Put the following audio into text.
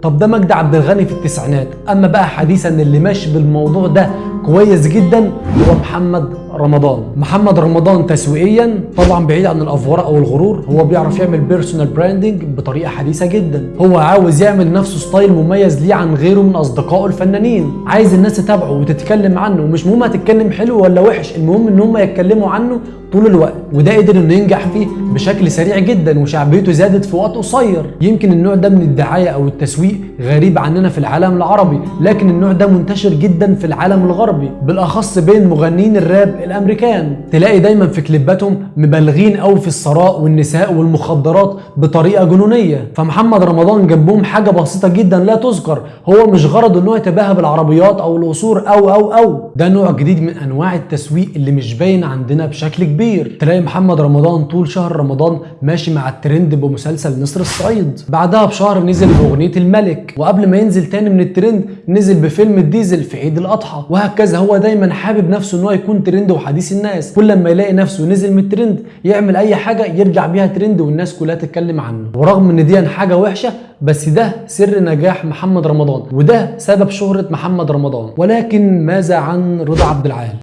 طب ده مجدي عبد الغني في التسعينات. أما بقى حديثا اللي ماشي بالموضوع ده كويس جدا هو محمد رمضان. محمد رمضان تسويقيا طبعا بعيد عن الافورة أو الغرور هو بيعرف يعمل personal branding بطريقة حديثة جدا. هو عاوز يعمل لنفسه style مميز ليه عن غيره من أصدقائه الفنانين. عايز الناس تتابعه وتتكلم عنه ومش مهم هتتكلم حلو ولا وحش المهم إن هم يتكلموا عنه طول الوقت وده قدر إنه ينجح فيه بشكل سريع جدا وشعبيته زادت في وقت قصير. يمكن النوع ده من الدعاية أو التسويق غريب عننا في العالم العربي لكن النوع ده منتشر جدا في العالم الغربي. بالأخص بين مغنيين الراب الأمريكان. تلاقي دايما في كليباتهم مبالغين قوي في الثراء والنساء والمخدرات بطريقة جنونية. فمحمد رمضان جنبهم حاجة بسيطة جدا لا تذكر. هو مش غرضه ان هو يتباهى بالعربيات أو القصور أو أو أو. ده نوع جديد من أنواع التسويق اللي مش باين عندنا بشكل كبير. تلاقي محمد رمضان طول شهر رمضان ماشي مع الترند بمسلسل نسر الصعيد. بعدها بشهر نزل بأغنية الملك. وقبل ما ينزل تاني من الترند نزل بفيلم الديزل في عيد الأضحى. وهكذا هو دايما حابب نفسه ان هو يكون ترند وحديث الناس. كل لما يلاقي نفسه نزل من الترند يعمل أي حاجة يرجع بيها ترند والناس كلها تتكلم عنه. ورغم إن دي حاجة وحشة بس ده سر نجاح محمد رمضان وده سبب شهرة محمد رمضان. ولكن ماذا عن رضا عبد العال؟